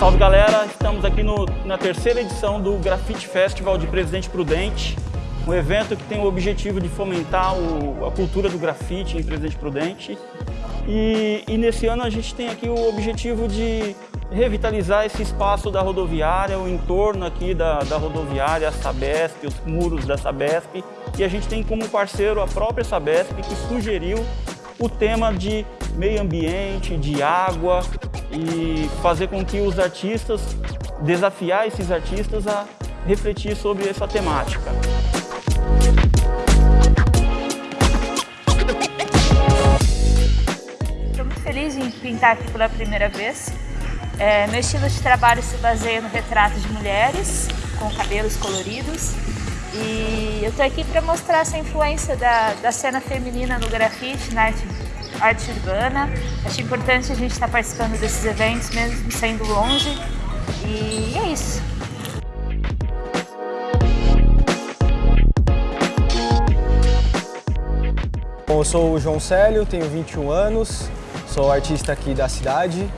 Salve galera, estamos aqui no, na terceira edição do Grafite Festival de Presidente Prudente, um evento que tem o objetivo de fomentar o, a cultura do grafite em Presidente Prudente. E, e nesse ano a gente tem aqui o objetivo de revitalizar esse espaço da rodoviária, o entorno aqui da, da rodoviária, a Sabesp, os muros da Sabesp. E a gente tem como parceiro a própria Sabesp que sugeriu o tema de meio ambiente, de água e fazer com que os artistas, desafiar esses artistas a refletir sobre essa temática. Estou muito feliz em pintar aqui pela primeira vez. É, meu estilo de trabalho se baseia no retrato de mulheres com cabelos coloridos e eu estou aqui para mostrar essa influência da, da cena feminina no grafite, na arte, arte urbana. Acho importante a gente estar participando desses eventos, mesmo sendo longe. E é isso. Bom, eu sou o João Célio, tenho 21 anos, sou artista aqui da cidade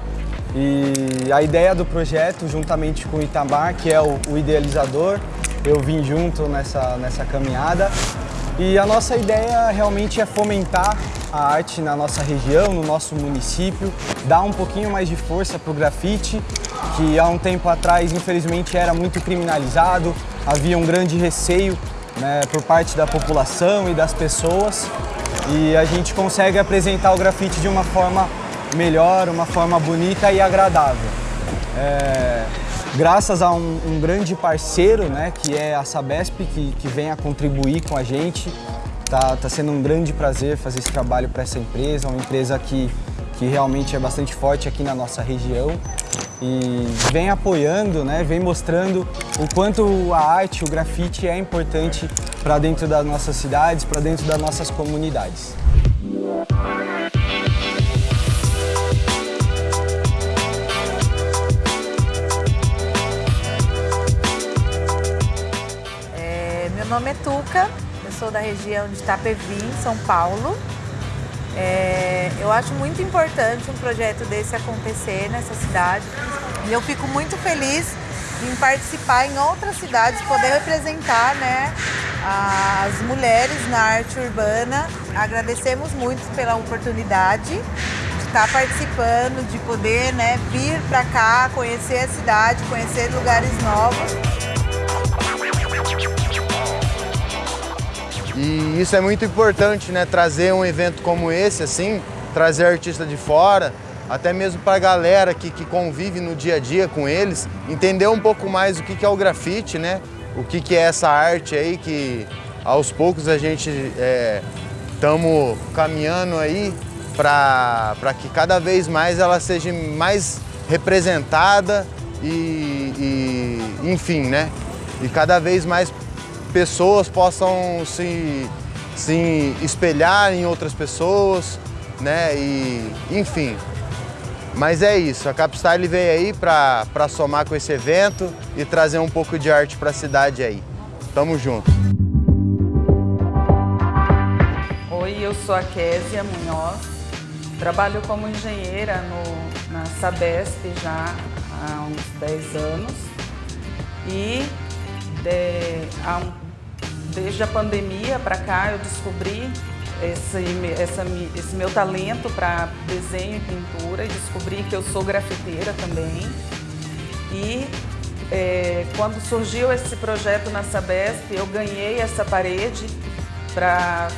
e a ideia do projeto, juntamente com o Itamar, que é o, o idealizador, eu vim junto nessa, nessa caminhada. E a nossa ideia realmente é fomentar a arte na nossa região, no nosso município, dar um pouquinho mais de força para o grafite, que há um tempo atrás, infelizmente, era muito criminalizado, havia um grande receio né, por parte da população e das pessoas, e a gente consegue apresentar o grafite de uma forma melhor, uma forma bonita e agradável. É, graças a um, um, grande parceiro, né, que é a Sabesp, que, que vem a contribuir com a gente. Tá, tá sendo um grande prazer fazer esse trabalho para essa empresa, uma empresa que, que realmente é bastante forte aqui na nossa região e vem apoiando, né, vem mostrando o quanto a arte, o grafite é importante para dentro das nossas cidades, para dentro das nossas comunidades. Meu nome é Tuca, sou da região de Itapevi, São Paulo. É, eu acho muito importante um projeto desse acontecer nessa cidade e eu fico muito feliz em participar em outras cidades, poder representar né, as mulheres na arte urbana. Agradecemos muito pela oportunidade de estar participando, de poder né, vir para cá, conhecer a cidade, conhecer lugares novos. E isso é muito importante, né? Trazer um evento como esse, assim, trazer artista de fora, até mesmo para a galera que, que convive no dia a dia com eles, entender um pouco mais o que, que é o grafite, né? O que, que é essa arte aí que aos poucos a gente estamos é, caminhando aí para que cada vez mais ela seja mais representada e, e enfim, né? E cada vez mais pessoas possam se, se espelhar em outras pessoas, né? E, enfim. Mas é isso, a Capstyle veio aí para somar com esse evento e trazer um pouco de arte para a cidade aí. Tamo junto. Oi, eu sou a Késia Munhoz, trabalho como engenheira no, na Sabesp já há uns 10 anos e de, um Desde a pandemia para cá eu descobri esse, essa, esse meu talento para desenho e pintura e descobri que eu sou grafiteira também. E é, quando surgiu esse projeto na Sabesp, eu ganhei essa parede para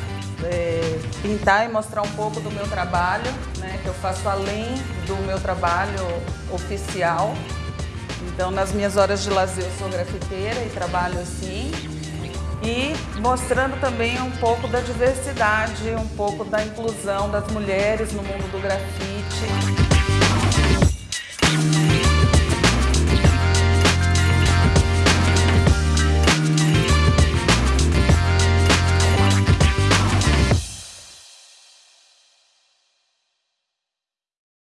é, pintar e mostrar um pouco do meu trabalho, né, que eu faço além do meu trabalho oficial. Então, nas minhas horas de lazer, eu sou grafiteira e trabalho assim e mostrando também um pouco da diversidade, um pouco da inclusão das mulheres no mundo do grafite.